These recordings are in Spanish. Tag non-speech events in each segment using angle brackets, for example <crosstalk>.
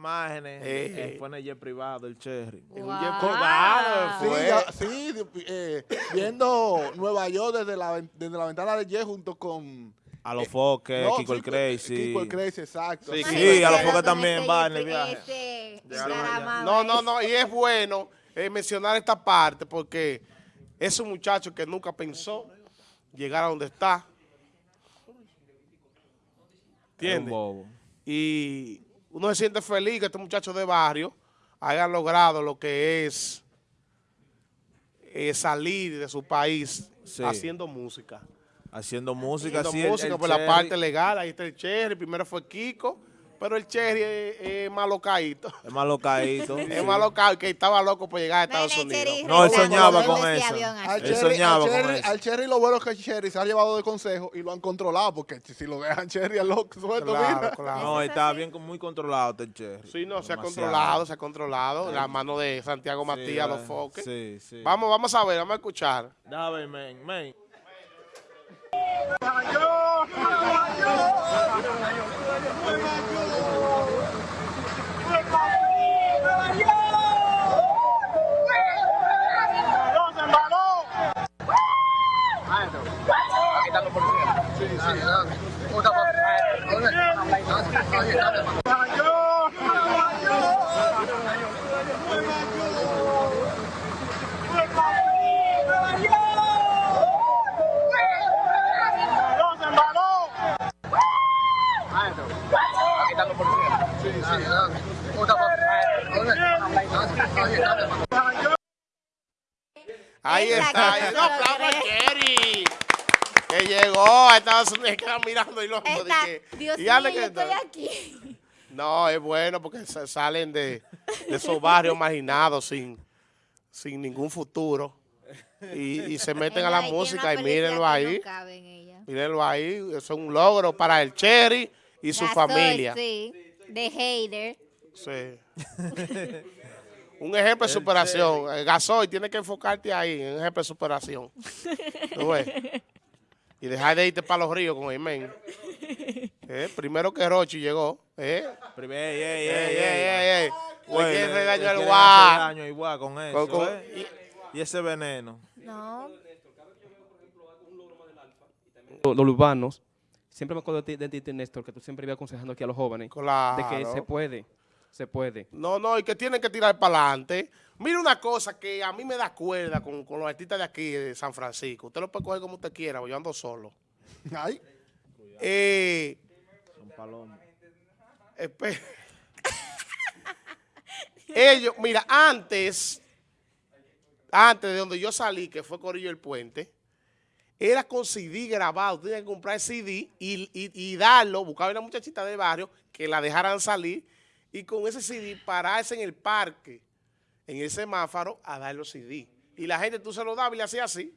imágenes. Eh. Eh, fue en el jet privado, el Cherry. En un Wow. jet privado Sí, ya- sí, eh, viendo Nueva York desde la, desde la ventana de Jet junto con... A los foques, No, Kiko sí, el Crazy. Kiko el Crazy, exacto. Sí. Sí, a los foques también va en el jet- viaje. encaramado No, no, no, y es bueno eh, mencionar esta parte porque es un muchacho que nunca pensó llegar a donde está. ¿Entiendes? bobo. Y uno se siente feliz que estos muchachos de barrio hayan logrado lo que es eh, salir de su país Sí. haciendo música. Haciendo música, Haciendo sí, música el por la parte legal, ahí está el Cherry, primero fue Kiko, pero el Cherry es, es más <laughs> locadito. Es más locadito. Es local, que estaba loco por llegar a Estados Unidos. Cherry, No, él soñaba con eso. Al Él Cherry, soñaba al, con eso. al Cherry lo bueno es que Cherry se ha llevado de consejo y lo han controlado, porque si lo dejan Cherry al loco suelto, Claro, mira. claro. No, está sí. bien, muy controlado este el Cherry. Sí, no, se ha controlado, se ha controlado. La mano de Santiago Sí, Matías, los eh, foques. Sí, sí. Vamos, vamos a ver, vamos a escuchar. Ver, men, men. Esa está. que ahí- no No, se lo aplauso a cree. Cherry. Que llegó a Estados Unidos, <laughs> queda mirando y lo Esta- de que- Dios y mío, yo que- estoy aquí. No, es bueno porque sa- salen de, de esos barrios marginados sin, sin ningún futuro. Y, y se meten a la música y mírenlo que ahí. no cabe en ella. Mírenlo ahí. Eso es un logro para el Cherry y su Ya soy, familia. Sí, de hater. Sí. un ejemplo de superación. El Gasoy, tiene que enfocarte ahí, en un ejemplo de superación. <laughs> ¿Tú ves? Y dejar de irte para los ríos con el <laughs> men. Eh, Primero que Rochi llegó. ¿eh? Primer, ey, ey, Ey, ey, ey, ey. ey, ey. Güey, Le quieren le- regañar le al quieren guá. hacer daño igual con eso, Con- con- ¿eh? Y ese veneno. No. los, los urbanos, siempre me acuerdo de ti, de ti, Néstor, que tú siempre ibas aconsejando aquí a los jóvenes, Claro. de que se puede, se puede. No, no, y que tienen que tirar para adelante. Mira una cosa que a mí me da cuerda con, con los artistas de aquí, de San Francisco. Usted lo puede coger como usted quiera, yo ando solo. Ay, Eh, Son palomas. <laughs> Ellos, mira, antes, antes de donde yo salí, que fue Corillo el Puente, era con CD grabado. Tú tenías que comprar el CD y, y- y darlo, buscar una muchachita del barrio que la dejaran salir y con ese CD pararse en el parque, en el semáforo, a dar los CD. Y la gente tú se lo dabas y le hacía así,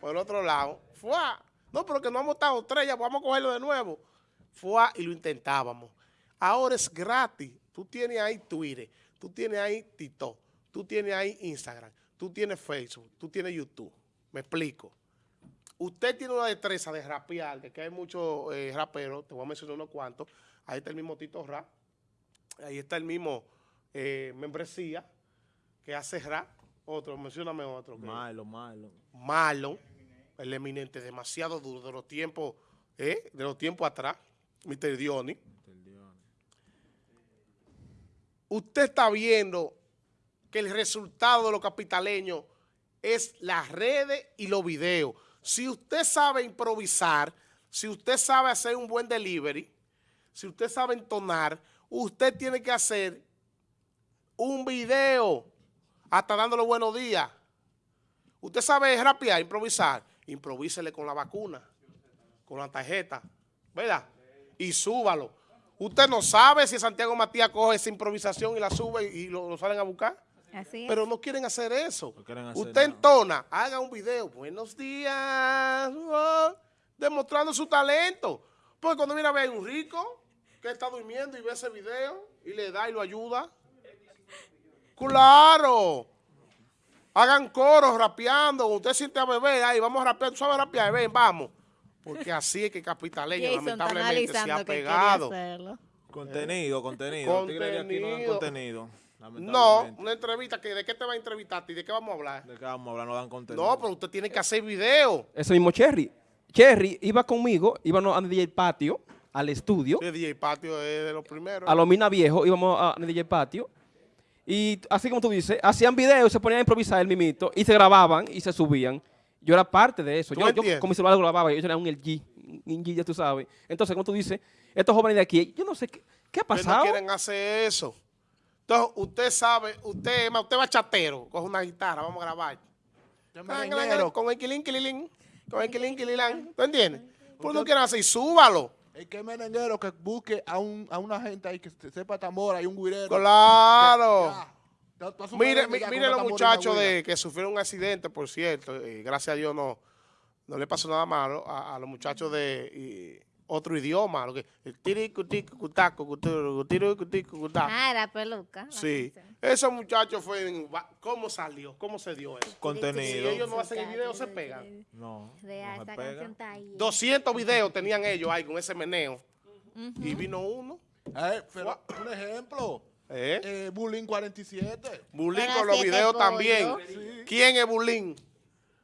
por el otro lado. ¡Fua! No, pero que no hemos estado tres, ya vamos a cogerlo de nuevo. Fua, y lo intentábamos. Ahora es gratis. Tú tienes ahí Twitter, tú tienes ahí TikTok, tú tienes ahí Instagram, tú tienes Facebook, tú tienes YouTube. Me explico. Usted tiene una destreza de rapear, que hay muchos eh, raperos, te voy a mencionar unos cuantos. Ahí está el mismo Tito Rap, ahí está el mismo eh, Membresía, que hace rap. Otro, mencióname otro. Malo, malo. Marlon, el eminente, demasiado duro de los tiempos, ¿eh? de los tiempos atrás, Mr. Diony. Usted está viendo que el resultado de los capitaleños es las redes y los videos. Si usted sabe improvisar, si usted sabe hacer un buen delivery, si usted sabe entonar, usted tiene que hacer un video hasta dándole buenos días. Usted sabe rapear, improvisar, improvísele con la vacuna, con la tarjeta, ¿verdad? Y súbalo. Usted no sabe si Santiago Matías coge esa improvisación y la sube y lo, lo salen a buscar. Así es. Pero no quieren hacer eso. No quieren hacer Usted nada. entona, haga un video, buenos días, oh, demostrando su talento. Porque cuando viene a ver un rico que está durmiendo y ve ese video y le da y lo ayuda. Claro. Hagan coros rapeando. Usted siente a beber, ahí vamos a rapear. ¿Tú sabes rapear? Ven, vamos. Porque así es que Capitaleño lamentablemente se ha pegado. Contenido, contenido. Tigre de aquí no dan Contenido. contenido. No, una entrevista, que ¿de qué te va a entrevistar? ¿Y de qué vamos a hablar? ¿De qué vamos a hablar? No dan contenido. No, pero usted tiene que hacer video. Ese mismo Cherry. Cherry iba conmigo, íbamos a DJ Patio, al estudio, Sí, DJ Patio es de los primeros. a los Mina Viejo, íbamos a DJ Patio. Y así como tú dices, hacían videos, se ponían a improvisar el mimito y se grababan y se subían. Yo era parte de eso. ¿Tú Yo, yo con mi celular grababa, yo era un LG, un G, ya tú sabes. Entonces, como tú dices, estos jóvenes de aquí, yo no sé qué, qué ha pasado. no quieren hacer eso. Entonces, usted sabe, usted, usted va chatero, coge una guitarra, vamos a grabar. Con el quilín, quilín, con el quilín, quilín. ¿Tú entiendes? Pues no quieren hacer, y súbalo. El que es merenguero que busque a, un, a una gente ahí que se- sepa tambora y un guirero. Claro. Ya. Mire, mi- mire los muchachos de, que sufrieron un accidente, por cierto, y gracias a Dios no, no le pasó nada malo a, a los muchachos de y, otro idioma, lo que el tiricu, ticu, cutaco, cuturu, tiricu, ticu, cutaco. Ah, la peluca. Sí, canción. esos muchachos fue, en- ¿cómo salió? ¿Cómo se dio eso? Si Contenido. ellos no hacen el video, se pegan. No. Real, esa pega. canción está ahí. 200 videos tenían ellos ahí con ese meneo. Y vino uno. Eh, pero, un ejemplo. ¿Eh? Eh, Bullying 47. Bulín con los videos también. ¿Quién es Bulín?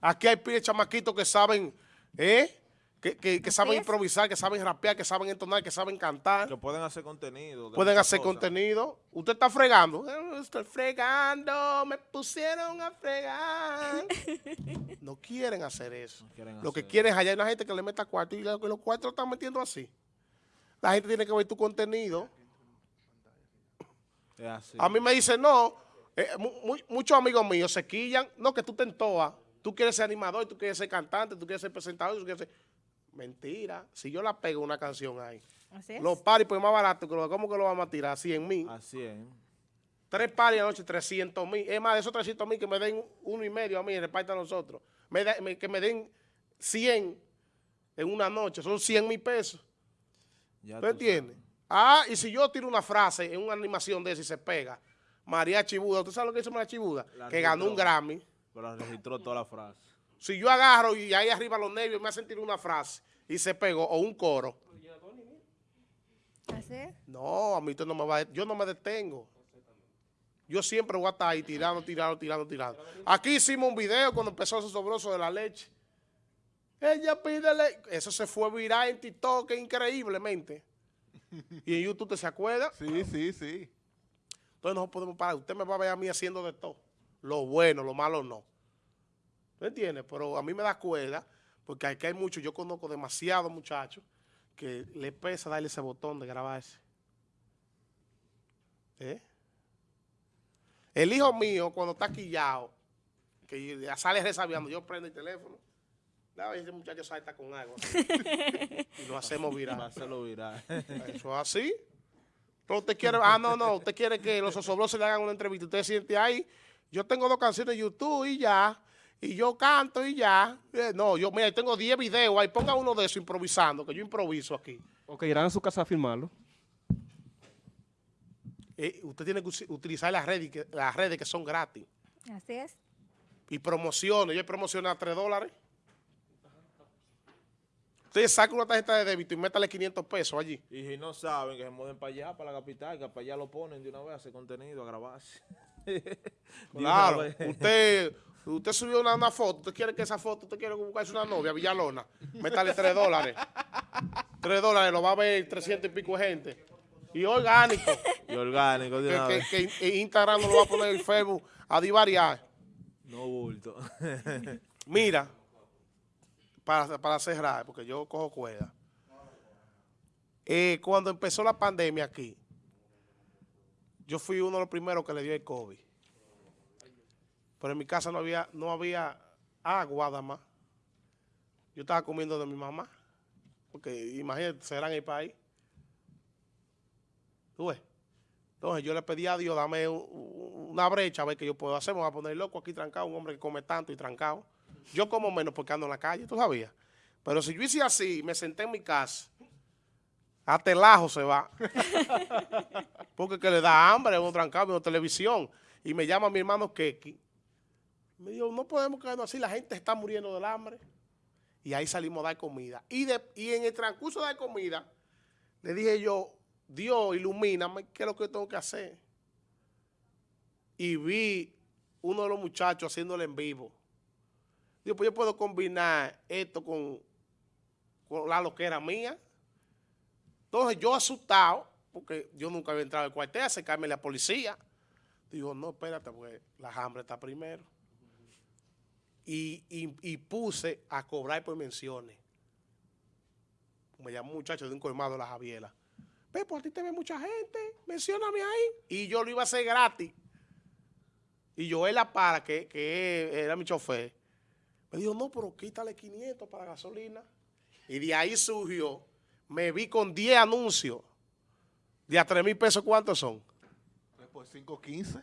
Aquí hay pibes chamaquitos que saben, ¿eh? Que, que- que Así saben es. improvisar, que saben rapear, que saben entonar, que saben cantar. Que pueden hacer contenido. de Pueden hacer contenido. Usted está fregando. Eh, Estoy fregando, me pusieron a fregar. <laughs> no quieren hacer eso. No quieren Lo que quieren es hallar una gente que le meta cuarto y lo que los cuartos lo están metiendo así. La gente tiene que ver tu contenido. Es así. A mí me dicen, no, eh, mu- mu- muchos amigos míos se quillan, no, que tú te entoas, tú quieres ser animador, tú quieres ser cantante, tú quieres ser presentador, tú quieres ser... Mentira, si yo la pego una canción ahí, Así es. los paris pues más barato, que lo- ¿cómo que lo vamos a tirar? 100 mil. Así es. Tres paris a la noche, 300 mil. Es más, de esos 300 mil que me den uno y medio a mí, repartan a nosotros. Me da- me- que me den 100 en una noche, son 100 mil pesos. Ya ¿Tú tú entiendes? Ah, y si yo tiro una frase en una animación de esa y se pega, María Chibuda, ¿usted sabe lo que hizo María Chibuda? La que ganó un. Grammy. Pero registró toda la frase. Si yo agarro y ahí arriba los nervios me hacen tirar una frase y se pegó, o un coro, no, a mí usted no me va a, yo no me detengo. Yo siempre voy a estar ahí tirando, tirando, tirando, tirando. Aquí hicimos un video cuando empezó ese sobroso de la leche. Ella pide leche. Eso se fue viral en TikTok increíblemente. Y en YouTube, ¿te se acuerda? Sí, sí, sí. Entonces no podemos parar. Usted me va a ver a mí haciendo de todo. Lo bueno, lo malo no. ¿Me entiende? Pero a mí me da cuerda, porque aquí hay muchos, yo conozco demasiados muchachos que le pesa darle ese botón de grabarse. ¿Eh? El hijo mío, cuando está quillado, que ya sale resabiando, yo prendo el teléfono. No, ese muchacho salta con algo. <laughs> y lo hacemos viral. hacerlo viral. Eso es así. Pero usted quiere, ah, no, no, usted quiere que los osobrosos le hagan una entrevista. Usted siente ahí, yo tengo dos canciones de YouTube y ya, y yo canto y ya. Eh, no, yo, mira, yo tengo 10 videos ahí, ponga uno de esos improvisando, que yo improviso aquí. O que irán a su casa a filmarlo. Eh, usted tiene que utilizar las redes, que, las redes que son gratis. Así es. Y promociones, yo promocioné a 3 dólares. Usted saca una tarjeta de débito y métale 500 pesos allí. Y si no saben, que se muden para allá, para la capital, que para allá lo ponen de una vez a hacer contenido, a grabarse. <laughs> Claro, usted, usted subió una, una foto, usted quiere que esa foto, usted quiere buscarse una novia, Villalona, métale 3 dólares. 3 dólares, lo va a ver 300 y pico de gente. Y orgánico, Y orgánico de que, una que- vez. que en Instagram no lo va a poner en Facebook a divariar. No bulto. <laughs> Mira, para, para cerrar, porque yo cojo cuerda. Eh, cuando empezó la pandemia aquí, yo fui uno de los primeros que le dio el COVID. Pero en mi casa no había, no había agua más. Yo estaba comiendo de mi mamá. Porque imagínate, será en el país. ¿Tú ves? Entonces yo le pedí a Dios, dame un- un- una brecha, a ver qué yo puedo hacer. Me voy a poner loco aquí trancado, un hombre que come tanto y trancado. Yo como menos porque ando en la calle, ¿tú sabías? Pero si yo hice así, me senté en mi casa, hasta el ajo se va. <laughs> porque que le da hambre, uno trancado, viendo televisión. Y me llama mi hermano Keki. Me dijo, no podemos quedarnos así, la gente está muriendo del hambre. Y ahí salimos a dar comida. Y, de- y en el transcurso de dar comida, le dije yo, Dios, ilumíname, ¿qué es lo que tengo que hacer? Y vi uno de los muchachos haciéndolo en vivo. Digo, pues yo puedo combinar esto con, con la loquera mía. Entonces yo asustado, porque yo nunca había entrado al cuartel, acercarme a la policía. Digo, no, espérate, porque la hambre está primero. Y, y- y puse a cobrar por menciones. Me llamó un muchacho de un colmado de la Javiela. Ve, por ti te ve mucha gente, mencióname ahí. Y yo lo iba a hacer gratis. Y Joel La Para, que, que era mi chofer, me dijo, no, pero quítale 500 para gasolina. Y de ahí surgió, me vi con 10 anuncios. De a 3 mil pesos, ¿cuántos son? 3 por 5, 15.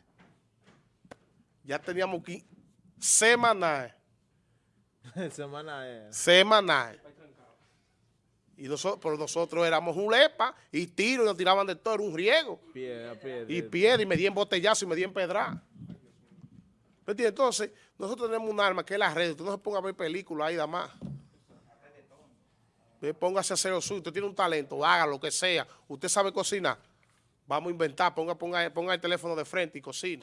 Ya teníamos que semanal, Semana es. <laughs> semanal. Y nosotros, pero nosotros éramos un lepa y tiro y nos tiraban de todo, era un riego. Piedra, piedra. Y piedra y me di en botellazo y me di en pedra. Entonces, nosotros tenemos un arma que es la red. Usted no se ponga a ver películas ahí, nada más. Póngase a hacer lo suyo. Usted tiene un talento, haga lo que sea. Usted sabe cocinar. Vamos a inventar. Ponga, ponga, ponga el teléfono de frente y cocine.